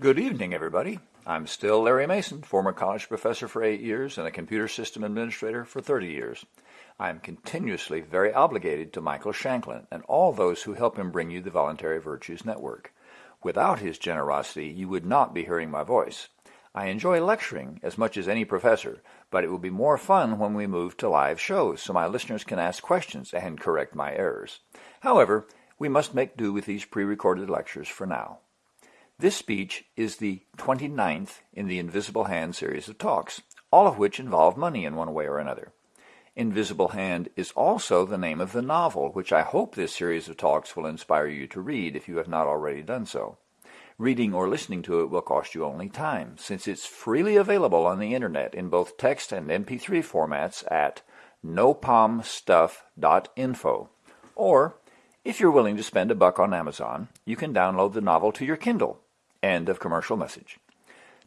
Good evening, everybody. I'm still Larry Mason, former college professor for eight years and a computer system administrator for 30 years. I am continuously very obligated to Michael Shanklin and all those who help him bring you the Voluntary Virtues Network. Without his generosity, you would not be hearing my voice. I enjoy lecturing as much as any professor, but it will be more fun when we move to live shows so my listeners can ask questions and correct my errors. However, we must make do with these pre-recorded lectures for now. This speech is the 29th in the Invisible Hand series of talks, all of which involve money in one way or another. Invisible Hand is also the name of the novel, which I hope this series of talks will inspire you to read if you have not already done so. Reading or listening to it will cost you only time, since it's freely available on the internet in both text and MP3 formats at nopomstuff.info. Or, if you're willing to spend a buck on Amazon, you can download the novel to your Kindle End of commercial message.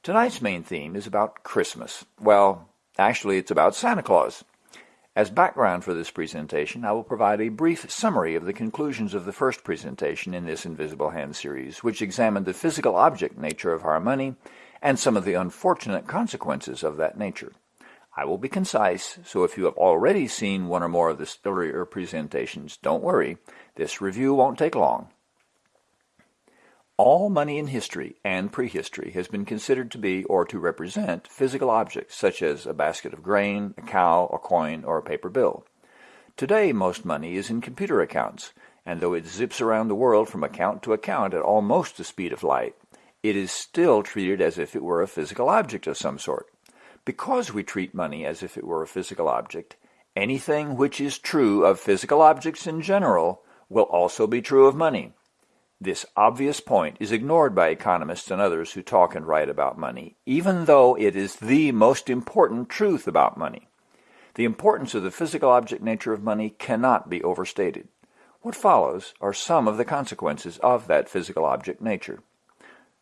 Tonight's main theme is about Christmas. Well, actually it's about Santa Claus. As background for this presentation, I will provide a brief summary of the conclusions of the first presentation in this Invisible Hand series, which examined the physical object nature of our money and some of the unfortunate consequences of that nature. I will be concise, so if you have already seen one or more of the earlier presentations, don't worry, this review won't take long. All money in history and prehistory has been considered to be or to represent physical objects such as a basket of grain, a cow, a coin, or a paper bill. Today most money is in computer accounts, and though it zips around the world from account to account at almost the speed of light, it is still treated as if it were a physical object of some sort. Because we treat money as if it were a physical object, anything which is true of physical objects in general will also be true of money. This obvious point is ignored by economists and others who talk and write about money, even though it is the most important truth about money. The importance of the physical object nature of money cannot be overstated. What follows are some of the consequences of that physical object nature.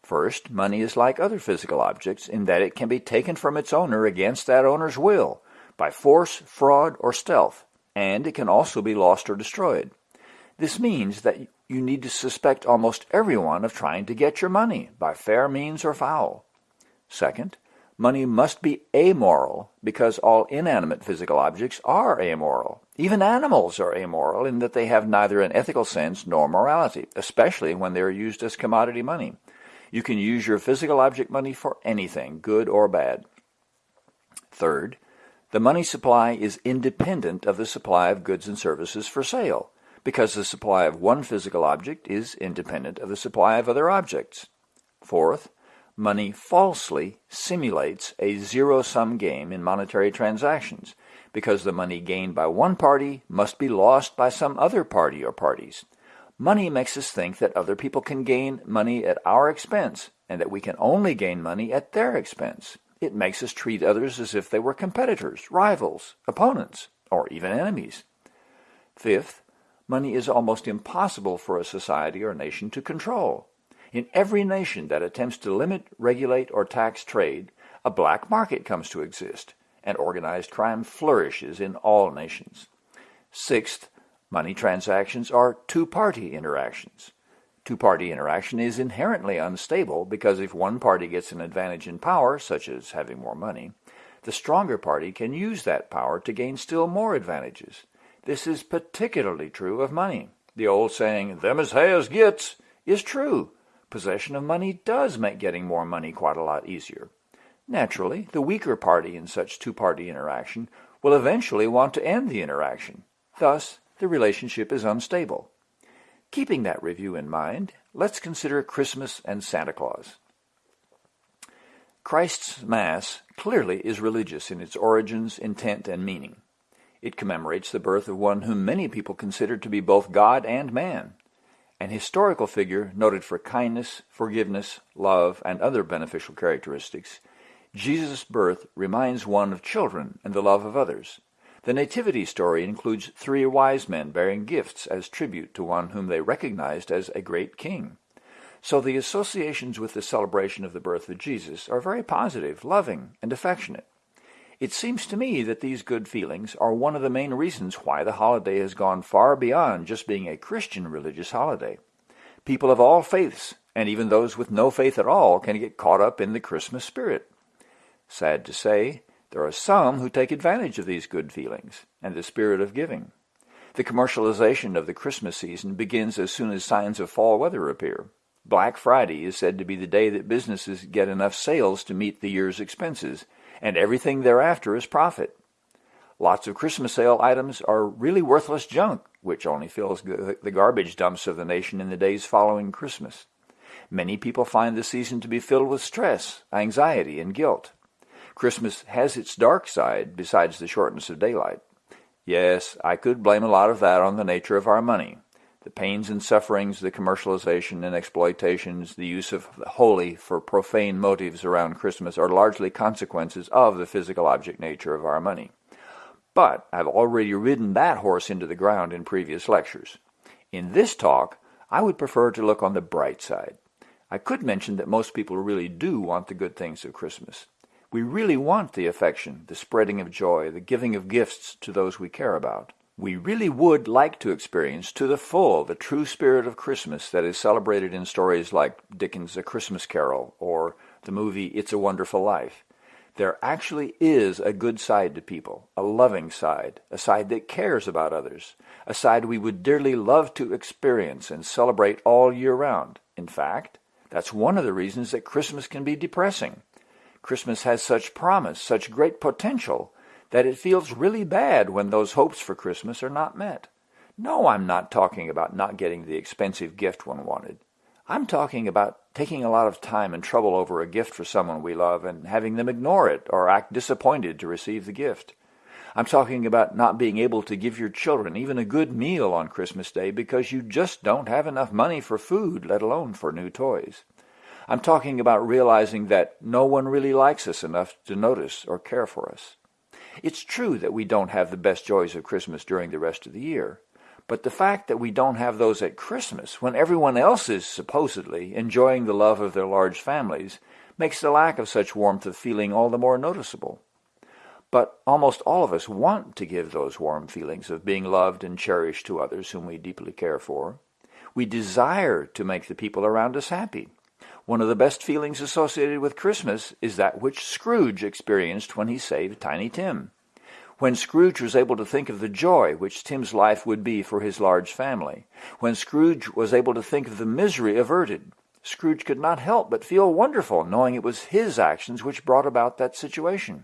First, money is like other physical objects in that it can be taken from its owner against that owner's will, by force, fraud, or stealth, and it can also be lost or destroyed. This means that you need to suspect almost everyone of trying to get your money by fair means or foul. Second, money must be amoral because all inanimate physical objects are amoral. Even animals are amoral in that they have neither an ethical sense nor morality, especially when they are used as commodity money. You can use your physical object money for anything, good or bad. Third, the money supply is independent of the supply of goods and services for sale because the supply of one physical object is independent of the supply of other objects. Fourth, money falsely simulates a zero-sum game in monetary transactions because the money gained by one party must be lost by some other party or parties. Money makes us think that other people can gain money at our expense and that we can only gain money at their expense. It makes us treat others as if they were competitors, rivals, opponents, or even enemies. Fifth, money is almost impossible for a society or nation to control. In every nation that attempts to limit, regulate, or tax trade, a black market comes to exist, and organized crime flourishes in all nations. Sixth, money transactions are two-party interactions. Two-party interaction is inherently unstable because if one party gets an advantage in power, such as having more money, the stronger party can use that power to gain still more advantages. This is particularly true of money. The old saying, them as has gets, is true. Possession of money does make getting more money quite a lot easier. Naturally, the weaker party in such two-party interaction will eventually want to end the interaction. Thus, the relationship is unstable. Keeping that review in mind, let's consider Christmas and Santa Claus. Christ's Mass clearly is religious in its origins, intent, and meaning. It commemorates the birth of one whom many people consider to be both God and man, an historical figure noted for kindness, forgiveness, love, and other beneficial characteristics. Jesus' birth reminds one of children and the love of others. The nativity story includes three wise men bearing gifts as tribute to one whom they recognized as a great king. So the associations with the celebration of the birth of Jesus are very positive, loving, and affectionate. It seems to me that these good feelings are one of the main reasons why the holiday has gone far beyond just being a Christian religious holiday. People of all faiths and even those with no faith at all can get caught up in the Christmas spirit. Sad to say, there are some who take advantage of these good feelings and the spirit of giving. The commercialization of the Christmas season begins as soon as signs of fall weather appear. Black Friday is said to be the day that businesses get enough sales to meet the year's expenses, and everything thereafter is profit. Lots of Christmas sale items are really worthless junk, which only fills the garbage dumps of the nation in the days following Christmas. Many people find the season to be filled with stress, anxiety, and guilt. Christmas has its dark side besides the shortness of daylight. Yes, I could blame a lot of that on the nature of our money. The pains and sufferings, the commercialization and exploitations, the use of the holy for profane motives around Christmas are largely consequences of the physical object nature of our money. But I've already ridden that horse into the ground in previous lectures. In this talk, I would prefer to look on the bright side. I could mention that most people really do want the good things of Christmas. We really want the affection, the spreading of joy, the giving of gifts to those we care about. We really would like to experience to the full the true spirit of Christmas that is celebrated in stories like Dickens' A Christmas Carol or the movie It's a Wonderful Life. There actually is a good side to people, a loving side, a side that cares about others, a side we would dearly love to experience and celebrate all year round. In fact, that's one of the reasons that Christmas can be depressing. Christmas has such promise, such great potential, that it feels really bad when those hopes for Christmas are not met. No, I'm not talking about not getting the expensive gift one wanted. I'm talking about taking a lot of time and trouble over a gift for someone we love and having them ignore it or act disappointed to receive the gift. I'm talking about not being able to give your children even a good meal on Christmas Day because you just don't have enough money for food, let alone for new toys. I'm talking about realizing that no one really likes us enough to notice or care for us. It's true that we don't have the best joys of Christmas during the rest of the year, but the fact that we don't have those at Christmas, when everyone else is supposedly enjoying the love of their large families, makes the lack of such warmth of feeling all the more noticeable. But almost all of us want to give those warm feelings of being loved and cherished to others whom we deeply care for. We desire to make the people around us happy. One of the best feelings associated with Christmas is that which Scrooge experienced when he saved Tiny Tim. When Scrooge was able to think of the joy which Tim's life would be for his large family, when Scrooge was able to think of the misery averted, Scrooge could not help but feel wonderful knowing it was his actions which brought about that situation.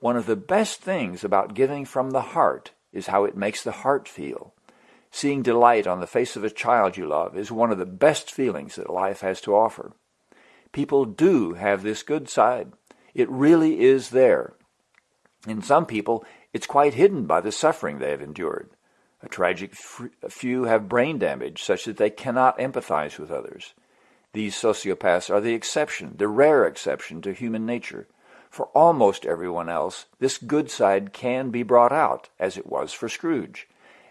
One of the best things about giving from the heart is how it makes the heart feel. Seeing delight on the face of a child you love is one of the best feelings that life has to offer. People do have this good side. It really is there. In some people, it's quite hidden by the suffering they have endured. A tragic few have brain damage such that they cannot empathize with others. These sociopaths are the exception, the rare exception to human nature. For almost everyone else, this good side can be brought out, as it was for Scrooge.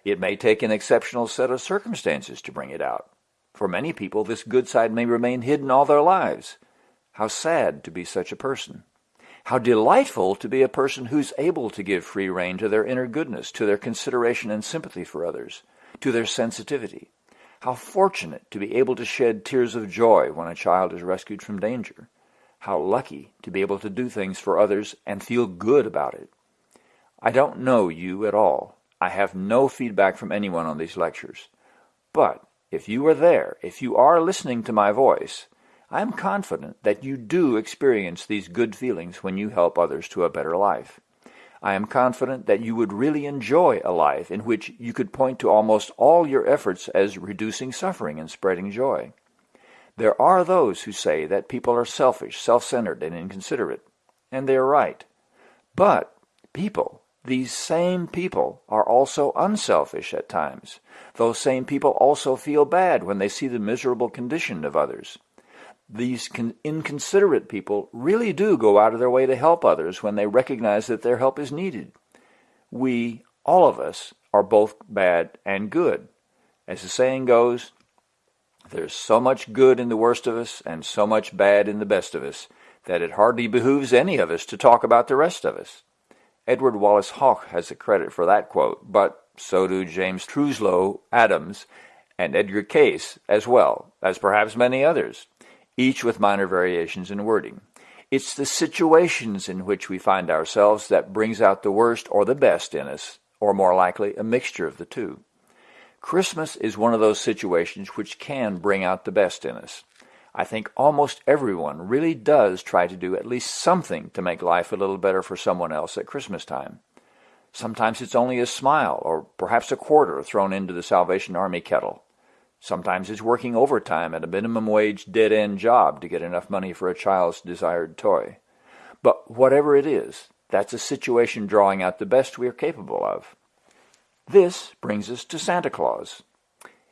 It may take an exceptional set of circumstances to bring it out. For many people, this good side may remain hidden all their lives. How sad to be such a person. How delightful to be a person who's able to give free rein to their inner goodness, to their consideration and sympathy for others, to their sensitivity. How fortunate to be able to shed tears of joy when a child is rescued from danger. How lucky to be able to do things for others and feel good about it. I don't know you at all, I have no feedback from anyone on these lectures. But if you are there, if you are listening to my voice, I am confident that you do experience these good feelings when you help others to a better life. I am confident that you would really enjoy a life in which you could point to almost all your efforts as reducing suffering and spreading joy. There are those who say that people are selfish, self-centered, and inconsiderate, and they are right. But people these same people are also unselfish at times. Those same people also feel bad when they see the miserable condition of others. These inconsiderate people really do go out of their way to help others when they recognize that their help is needed. We, all of us, are both bad and good. As the saying goes, there's so much good in the worst of us and so much bad in the best of us that it hardly behooves any of us to talk about the rest of us. Edward Wallis Hoch has the credit for that quote, but so do James Truslow Adams and Edgar Cayce as well, as perhaps many others, each with minor variations in wording. It's the situations in which we find ourselves that brings out the worst or the best in us, or more likely, a mixture of the two. Christmas is one of those situations which can bring out the best in us. I think almost everyone really does try to do at least something to make life a little better for someone else at Christmas time. Sometimes it's only a smile or perhaps a quarter thrown into the Salvation Army kettle. Sometimes it's working overtime at a minimum wage dead-end job to get enough money for a child's desired toy. But whatever it is, that's a situation drawing out the best we are capable of. This brings us to Santa Claus.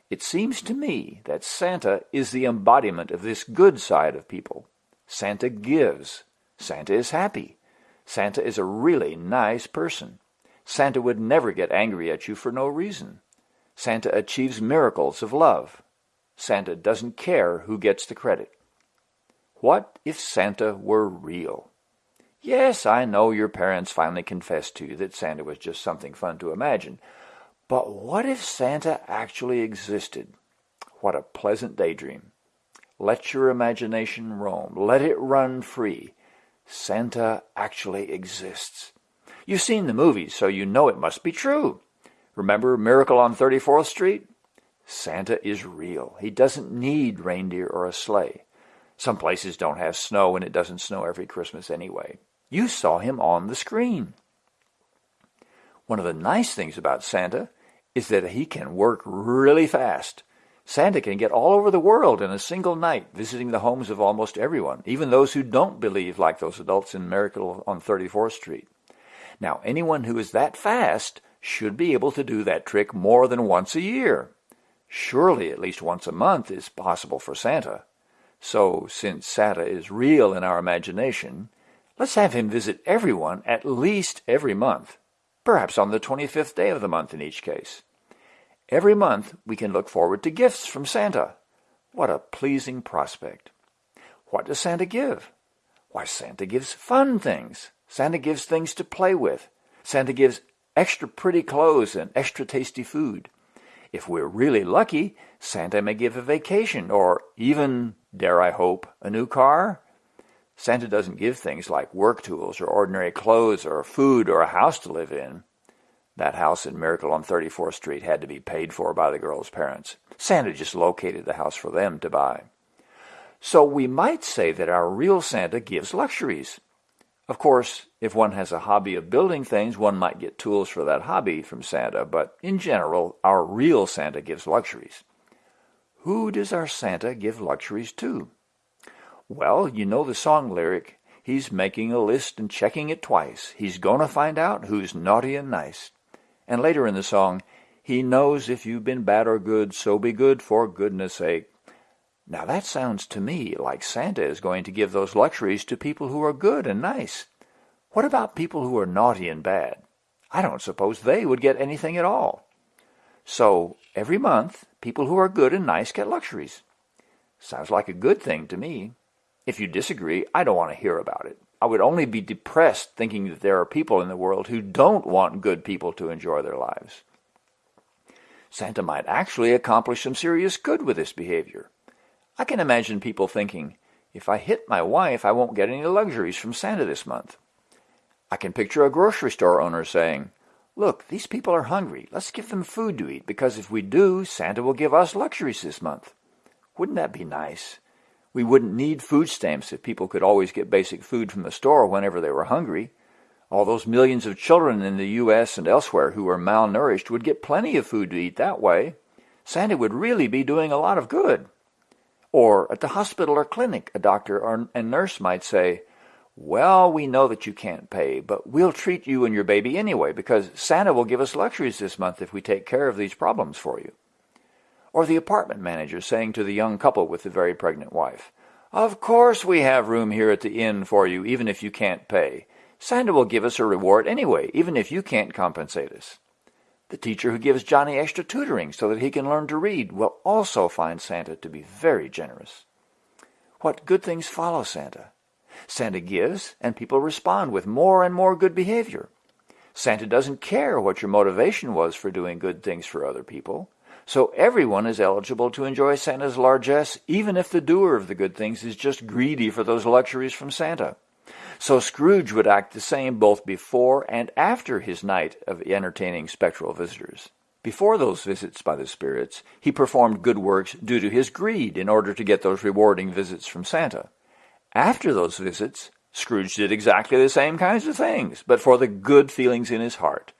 It seems to me that Santa is the embodiment of this good side of people. Santa gives. Santa is happy. Santa is a really nice person. Santa would never get angry at you for no reason. Santa achieves miracles of love. Santa doesn't care who gets the credit. What if Santa were real? Yes, I know your parents finally confessed to you that Santa was just something fun to imagine. But what if Santa actually existed? What a pleasant daydream. Let your imagination roam. Let it run free. Santa actually exists. You've seen the movies, so you know it must be true. Remember Miracle on 34th Street? Santa is real. He doesn't need reindeer or a sleigh. Some places don't have snow, and it doesn't snow every Christmas anyway. You saw him on the screen. One of the nice things about Santa is that he can work really fast. Santa can get all over the world in a single night, visiting the homes of almost everyone, even those who don't believe like those adults in Miracle on 34th Street. Now, anyone who is that fast should be able to do that trick more than once a year. Surely at least once a month is possible for Santa. So, since Santa is real in our imagination, let's have him visit everyone at least every month, perhaps on the 25th day of the month in each case. Every month we can look forward to gifts from Santa. What a pleasing prospect. What does Santa give? Why, Santa gives fun things. Santa gives things to play with. Santa gives extra pretty clothes and extra tasty food. If we're really lucky, Santa may give a vacation or even, dare I hope, a new car. Santa doesn't give things like work tools or ordinary clothes or food or a house to live in. That house in Miracle on 34th Street had to be paid for by the girl's parents. Santa just located the house for them to buy. So we might say that our real Santa gives luxuries. Of course, if one has a hobby of building things, one might get tools for that hobby from Santa, but in general, our real Santa gives luxuries. Who does our Santa give luxuries to? Well, you know the song lyric, he's making a list and checking it twice. He's gonna find out who's naughty and nice. And later in the song, he knows if you've been bad or good, so be good for goodness sake. Now that sounds to me like Santa is going to give those luxuries to people who are good and nice. What about people who are naughty and bad? I don't suppose they would get anything at all. So every month, people who are good and nice get luxuries. Sounds like a good thing to me. If you disagree, I don't want to hear about it. I would only be depressed thinking that there are people in the world who don't want good people to enjoy their lives. Santa might actually accomplish some serious good with this behavior. I can imagine people thinking, if I hit my wife, I won't get any luxuries from Santa this month. I can picture a grocery store owner saying, Look, these people are hungry. Let's give them food to eat, because if we do, Santa will give us luxuries this month. Wouldn't that be nice? We wouldn't need food stamps if people could always get basic food from the store whenever they were hungry. All those millions of children in the U.S. and elsewhere who are malnourished would get plenty of food to eat that way. Santa would really be doing a lot of good. Or at the hospital or clinic, a doctor or a nurse might say, well, we know that you can't pay, but we'll treat you and your baby anyway because Santa will give us luxuries this month if we take care of these problems for you. Or the apartment manager saying to the young couple with the very pregnant wife, Of course we have room here at the inn for you even if you can't pay. Santa will give us a reward anyway, even if you can't compensate us. The teacher who gives Johnny extra tutoring so that he can learn to read will also find Santa to be very generous. What good things follow Santa? Santa gives, and people respond with more and more good behavior. Santa doesn't care what your motivation was for doing good things for other people. So everyone is eligible to enjoy Santa's largesse, even if the doer of the good things is just greedy for those luxuries from Santa. So Scrooge would act the same both before and after his night of entertaining spectral visitors. Before those visits by the spirits, he performed good works due to his greed in order to get those rewarding visits from Santa. After those visits, Scrooge did exactly the same kinds of things, but for the good feelings in his heart.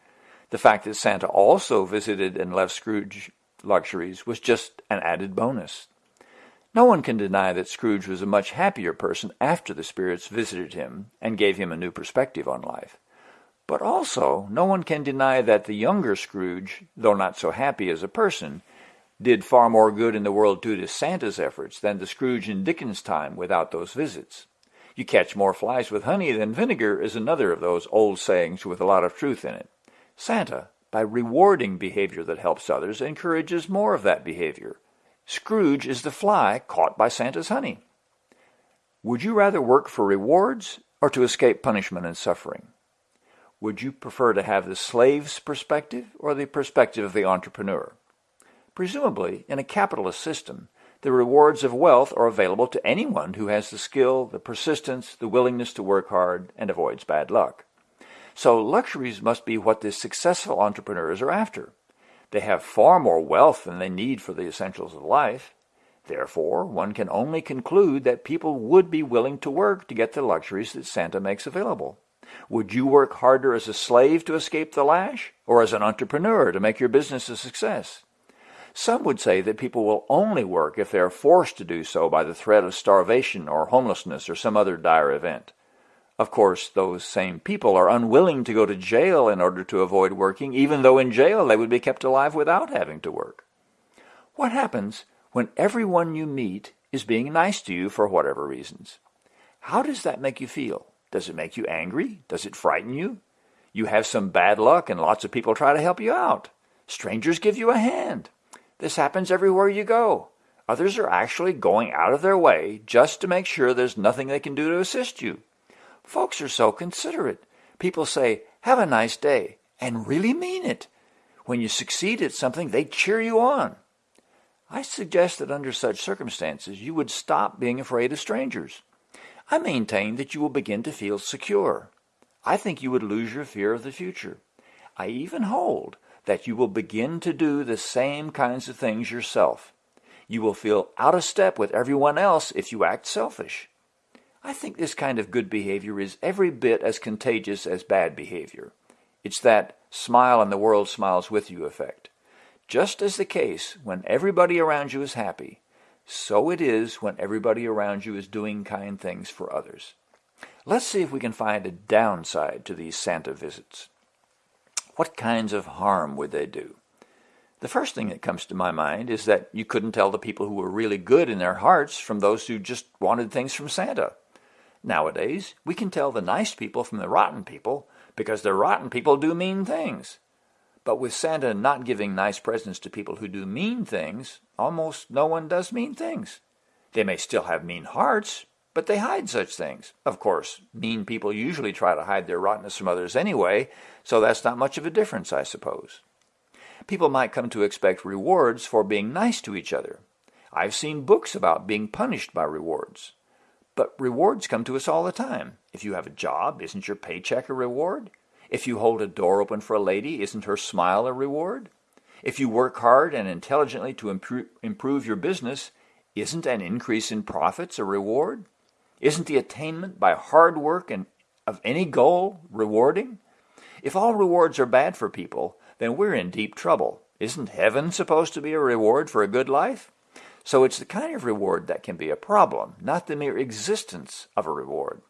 The fact that Santa also visited and left Scrooge luxuries was just an added bonus. No one can deny that Scrooge was a much happier person after the spirits visited him and gave him a new perspective on life. But also, no one can deny that the younger Scrooge, though not so happy as a person, did far more good in the world due to Santa's efforts than the Scrooge in Dickens' time without those visits. You catch more flies with honey than vinegar is another of those old sayings with a lot of truth in it. Santa, by rewarding behavior that helps others, encourages more of that behavior. Scrooge is the fly caught by Santa's honey. Would you rather work for rewards or to escape punishment and suffering? Would you prefer to have the slave's perspective or the perspective of the entrepreneur? Presumably, in a capitalist system, the rewards of wealth are available to anyone who has the skill, the persistence, the willingness to work hard, and avoids bad luck. So luxuries must be what the successful entrepreneurs are after. They have far more wealth than they need for the essentials of life. Therefore, one can only conclude that people would be willing to work to get the luxuries that Santa makes available. Would you work harder as a slave to escape the lash, or as an entrepreneur to make your business a success? Some would say that people will only work if they are forced to do so by the threat of starvation or homelessness or some other dire event. Of course, those same people are unwilling to go to jail in order to avoid working, even though in jail they would be kept alive without having to work. What happens when everyone you meet is being nice to you for whatever reasons? How does that make you feel? Does it make you angry? Does it frighten you? You have some bad luck and lots of people try to help you out. Strangers give you a hand. This happens everywhere you go. Others are actually going out of their way just to make sure there's nothing they can do to assist you. Folks are so considerate. People say, have a nice day, and really mean it. When you succeed at something, they cheer you on. I suggest that under such circumstances, you would stop being afraid of strangers. I maintain that you will begin to feel secure. I think you would lose your fear of the future. I even hold that you will begin to do the same kinds of things yourself. You will feel out of step with everyone else if you act selfish. I think this kind of good behavior is every bit as contagious as bad behavior. It's that smile and the world smiles with you effect. Just as the case when everybody around you is happy, so it is when everybody around you is doing kind things for others. Let's see if we can find a downside to these Santa visits. What kinds of harm would they do? The first thing that comes to my mind is that you couldn't tell the people who were really good in their hearts from those who just wanted things from Santa. Nowadays, we can tell the nice people from the rotten people because the rotten people do mean things. But with Santa not giving nice presents to people who do mean things, almost no one does mean things. They may still have mean hearts, but they hide such things. Of course, mean people usually try to hide their rottenness from others anyway, so that's not much of a difference, I suppose. People might come to expect rewards for being nice to each other. I've seen books about being punished by rewards. But rewards come to us all the time. If you have a job, isn't your paycheck a reward? If you hold a door open for a lady, isn't her smile a reward? If you work hard and intelligently to improve your business, isn't an increase in profits a reward? Isn't the attainment by hard work and of any goal rewarding? If all rewards are bad for people, then we're in deep trouble. Isn't heaven supposed to be a reward for a good life? So it's the kind of reward that can be a problem, not the mere existence of a reward.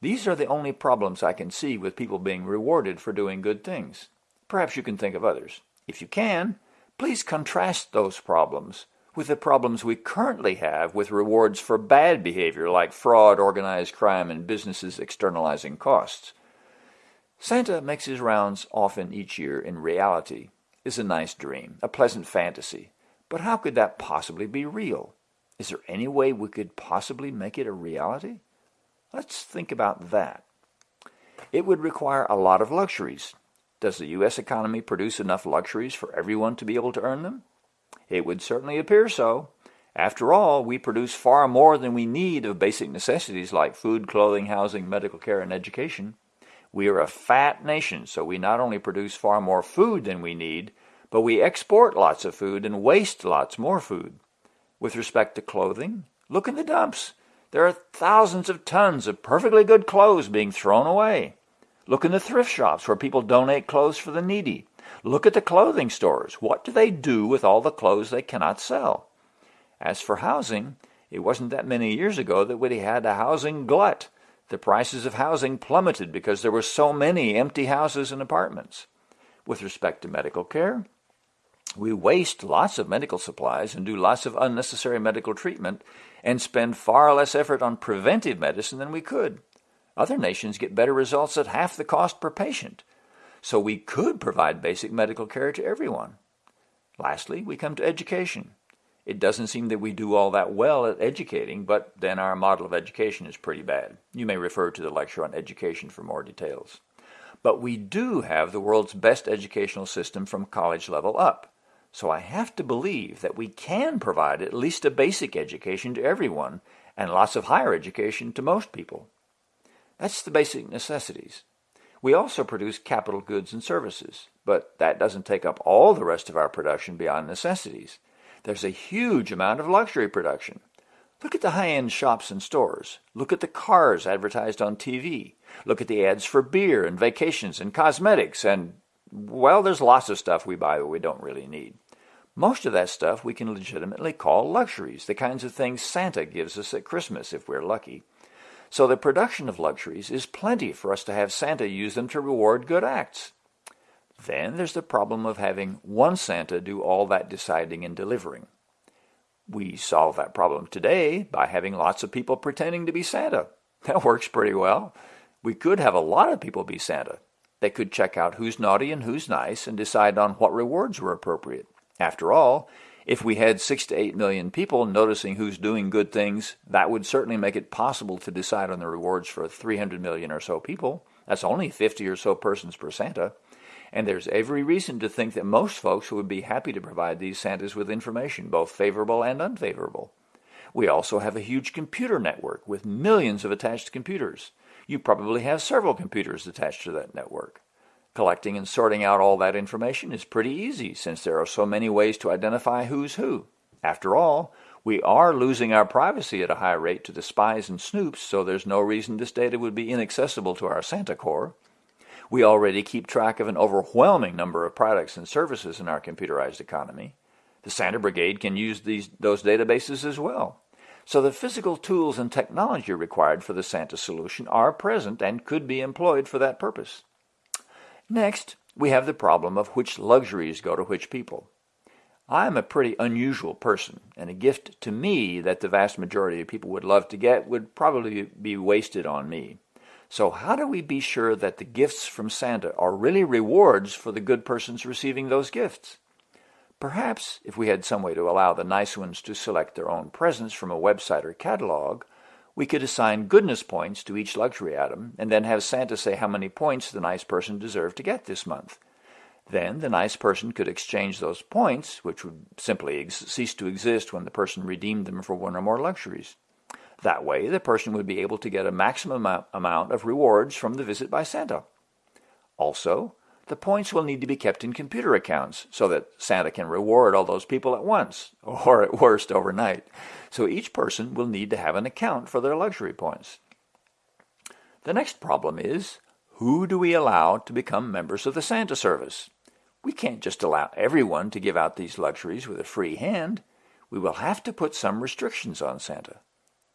These are the only problems I can see with people being rewarded for doing good things. Perhaps you can think of others. If you can, please contrast those problems with the problems we currently have with rewards for bad behavior like fraud, organized crime, and businesses externalizing costs. Santa makes his rounds often each year in reality is a nice dream, a pleasant fantasy, but how could that possibly be real? Is there any way we could possibly make it a reality? Let's think about that. It would require a lot of luxuries. Does the U.S. economy produce enough luxuries for everyone to be able to earn them? It would certainly appear so. After all, we produce far more than we need of basic necessities like food, clothing, housing, medical care, and education. We are a fat nation, so we not only produce far more food than we need, but we export lots of food and waste lots more food. With respect to clothing, look in the dumps. There are thousands of tons of perfectly good clothes being thrown away. Look in the thrift shops where people donate clothes for the needy. Look at the clothing stores. What do they do with all the clothes they cannot sell? As for housing, it wasn't that many years ago that we had a housing glut. The prices of housing plummeted because there were so many empty houses and apartments. With respect to medical care, we waste lots of medical supplies and do lots of unnecessary medical treatment and spend far less effort on preventive medicine than we could. Other nations get better results at half the cost per patient. So we could provide basic medical care to everyone. Lastly, we come to education. It doesn't seem that we do all that well at educating, but then our model of education is pretty bad. You may refer to the lecture on education for more details. But we do have the world's best educational system from college level up. So I have to believe that we can provide at least a basic education to everyone and lots of higher education to most people. That's the basic necessities. We also produce capital goods and services, but that doesn't take up all the rest of our production beyond necessities. There's a huge amount of luxury production. Look at the high-end shops and stores. Look at the cars advertised on TV. Look at the ads for beer and vacations and cosmetics and, well, there's lots of stuff we buy that we don't really need. Most of that stuff we can legitimately call luxuries, the kinds of things Santa gives us at Christmas if we're lucky. So the production of luxuries is plenty for us to have Santa use them to reward good acts. Then there's the problem of having one Santa do all that deciding and delivering. We solve that problem today by having lots of people pretending to be Santa. That works pretty well. We could have a lot of people be Santa. They could check out who's naughty and who's nice and decide on what rewards were appropriate. After all, if we had six to eight million people noticing who's doing good things, that would certainly make it possible to decide on the rewards for 300 million or so people. That's only 50 or so persons per Santa. And there's every reason to think that most folks would be happy to provide these Santas with information, both favorable and unfavorable. We also have a huge computer network with millions of attached computers. You probably have several computers attached to that network. Collecting and sorting out all that information is pretty easy since there are so many ways to identify who's who. After all, we are losing our privacy at a high rate to the spies and snoops, so there's no reason this data would be inaccessible to our Santa Corps. We already keep track of an overwhelming number of products and services in our computerized economy. The Santa Brigade can use these, those databases as well. So the physical tools and technology required for the Santa solution are present and could be employed for that purpose. Next, we have the problem of which luxuries go to which people. I am a pretty unusual person, and a gift to me that the vast majority of people would love to get would probably be wasted on me. So how do we be sure that the gifts from Santa are really rewards for the good persons receiving those gifts? Perhaps if we had some way to allow the nice ones to select their own presents from a website or catalog, we could assign goodness points to each luxury item and then have Santa say how many points the nice person deserved to get this month. Then the nice person could exchange those points, which would simply cease to exist when the person redeemed them for one or more luxuries. That way, the person would be able to get a maximum amount of rewards from the visit by Santa. Also, the points will need to be kept in computer accounts so that Santa can reward all those people at once, or at worst overnight. So each person will need to have an account for their luxury points. The next problem is, who do we allow to become members of the Santa service? We can't just allow everyone to give out these luxuries with a free hand. We will have to put some restrictions on Santa.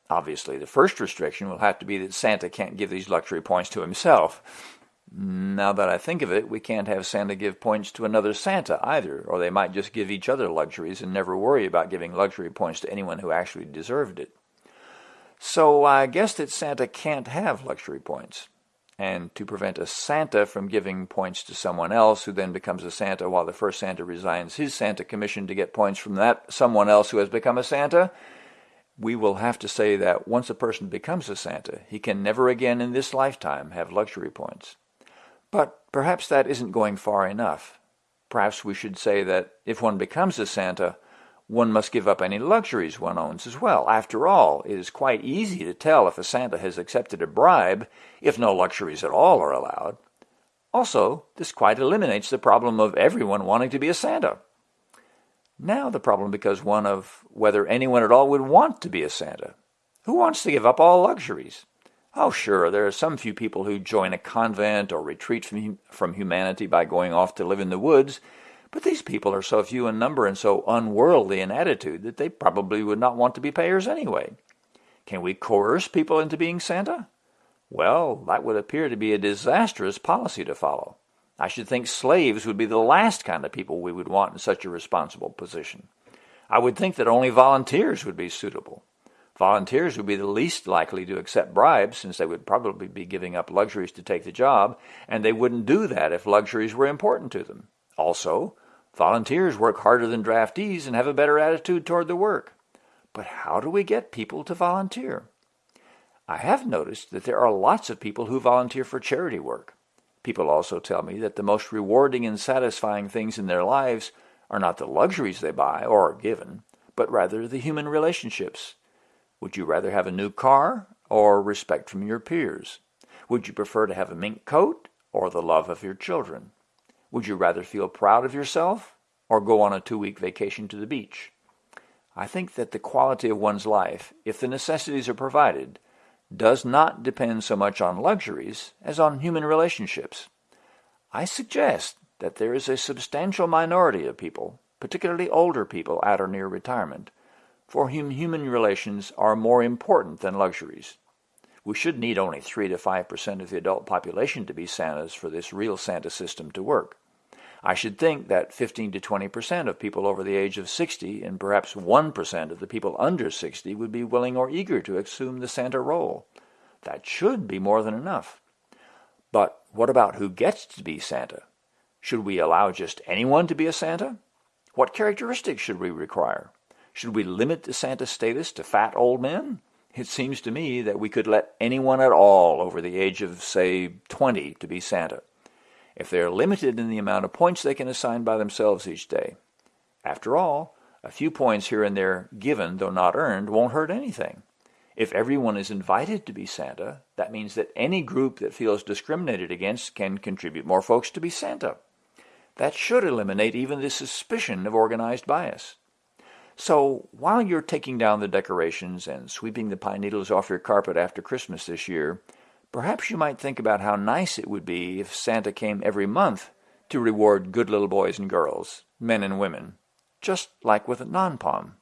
Obviously, the first restriction will have to be that Santa can't give these luxury points to himself. Now that I think of it, we can't have Santa give points to another Santa either, or they might just give each other luxuries and never worry about giving luxury points to anyone who actually deserved it. So I guess that Santa can't have luxury points. And to prevent a Santa from giving points to someone else who then becomes a Santa while the first Santa resigns his Santa commission to get points from that someone else who has become a Santa, we will have to say that once a person becomes a Santa, he can never again in this lifetime have luxury points. But perhaps that isn't going far enough. Perhaps we should say that if one becomes a Santa, one must give up any luxuries one owns as well. After all, it is quite easy to tell if a Santa has accepted a bribe if no luxuries at all are allowed. Also, this quite eliminates the problem of everyone wanting to be a Santa. Now the problem becomes one of whether anyone at all would want to be a Santa. Who wants to give up all luxuries? Oh, sure, there are some few people who join a convent or retreat from, from humanity by going off to live in the woods but these people are so few in number and so unworldly in attitude that they probably would not want to be payers anyway. Can we coerce people into being Santa? Well, that would appear to be a disastrous policy to follow. I should think slaves would be the last kind of people we would want in such a responsible position. I would think that only volunteers would be suitable. Volunteers would be the least likely to accept bribes since they would probably be giving up luxuries to take the job, and they wouldn't do that if luxuries were important to them. Also, volunteers work harder than draftees and have a better attitude toward the work. But how do we get people to volunteer? I have noticed that there are lots of people who volunteer for charity work. People also tell me that the most rewarding and satisfying things in their lives are not the luxuries they buy or are given, but rather the human relationships. Would you rather have a new car or respect from your peers? Would you prefer to have a mink coat or the love of your children? Would you rather feel proud of yourself or go on a two-week vacation to the beach? I think that the quality of one's life, if the necessities are provided, does not depend so much on luxuries as on human relationships. I suggest that there is a substantial minority of people, particularly older people at or near retirement, for whom human relations are more important than luxuries. We should need only 3 to 5% of the adult population to be Santas for this real Santa system to work. I should think that 15 to 20% of people over the age of 60 and perhaps 1% of the people under 60 would be willing or eager to assume the Santa role. That should be more than enough. But what about who gets to be Santa? Should we allow just anyone to be a Santa? What characteristics should we require? Should we limit the Santa status to fat old men? It seems to me that we could let anyone at all over the age of, say, 20 to be Santa if they are limited in the amount of points they can assign by themselves each day. After all, a few points here and there given, though not earned, won't hurt anything. If everyone is invited to be Santa, that means that any group that feels discriminated against can contribute more folks to be Santa. That should eliminate even the suspicion of organized bias. So while you're taking down the decorations and sweeping the pine needles off your carpet after Christmas this year, Perhaps you might think about how nice it would be if Santa came every month to reward good little boys and girls, men and women, just like with a non-pom.